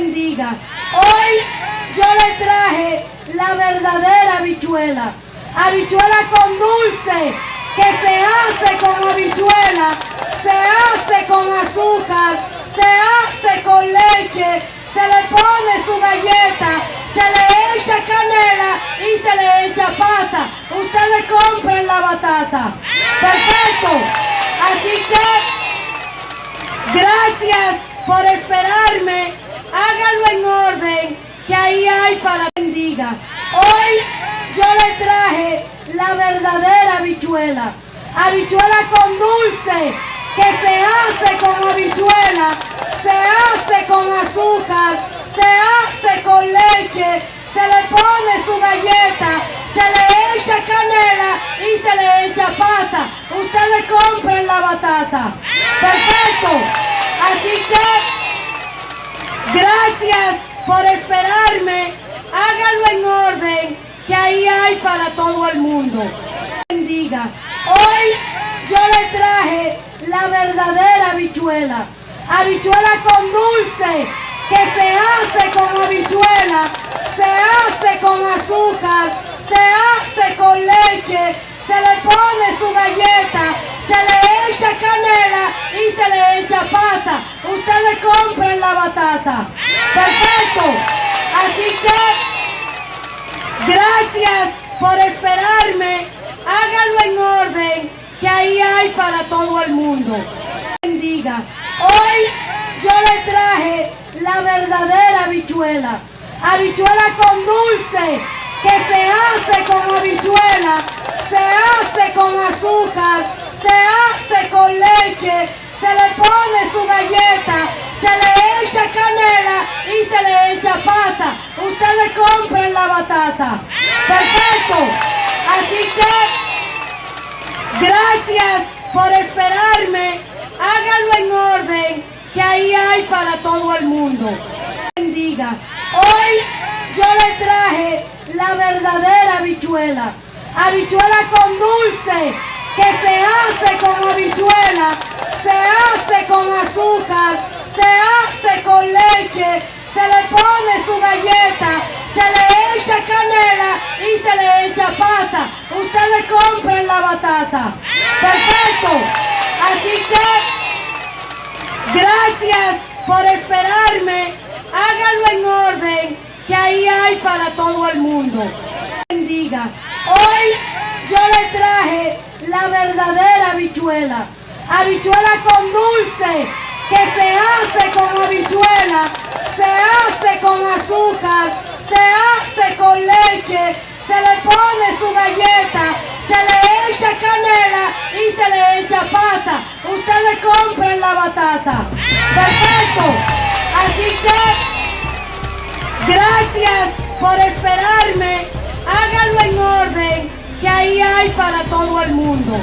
bendiga. Hoy yo le traje la verdadera habichuela. Habichuela con dulce, que se hace con habichuela, se hace con azúcar, se hace con leche, se le pone su galleta, se le echa canela y se le echa pasa. Ustedes compren la batata. Perfecto. Así que, gracias por esperarme. Que ahí hay para bendiga. Hoy yo le traje la verdadera habichuela. Habichuela con dulce, que se hace con habichuela, se hace con azúcar, se hace con leche, se le pone su galleta, se le echa canela y se le echa pasa. Ustedes compren la batata. Perfecto. Así que, gracias por esperarme. Háganlo en orden, que ahí hay para todo el mundo. Bendiga. Hoy yo le traje la verdadera habichuela. Habichuela con dulce, que se hace con habichuela, se hace con azúcar, se hace con leche, se le pone su galleta, se le echa canela y se le echa pasa. Ustedes compren la batata. Así que, gracias por esperarme. Háganlo en orden, que ahí hay para todo el mundo. Bendiga. Hoy yo le traje la verdadera habichuela. Habichuela con dulce, que se hace con habichuela, se hace con azúcar, se hace con leche, se le pone su galleta, se le echa canela y se le echa pasa. Ustedes compren la Perfecto. Así que, gracias por esperarme. Háganlo en orden, que ahí hay para todo el mundo. Bendiga. Hoy yo le traje la verdadera habichuela. Habichuela con dulce, que se hace con habichuela, se hace con azúcar, se hace con leche, se le pone su galleta, se le echa canela y se le echa pasa. Ustedes Perfecto. Así que, gracias por esperarme. Háganlo en orden, que ahí hay para todo el mundo. Bendiga. Hoy yo le traje la verdadera habichuela. Habichuela con dulce, que se hace con habichuela, se hace con azúcar, se hace con leche, se le pone su galleta, se le canela y se le echa pasa. Ustedes compren la batata. Perfecto. Así que, gracias por esperarme. Háganlo en orden, que ahí hay para todo el mundo.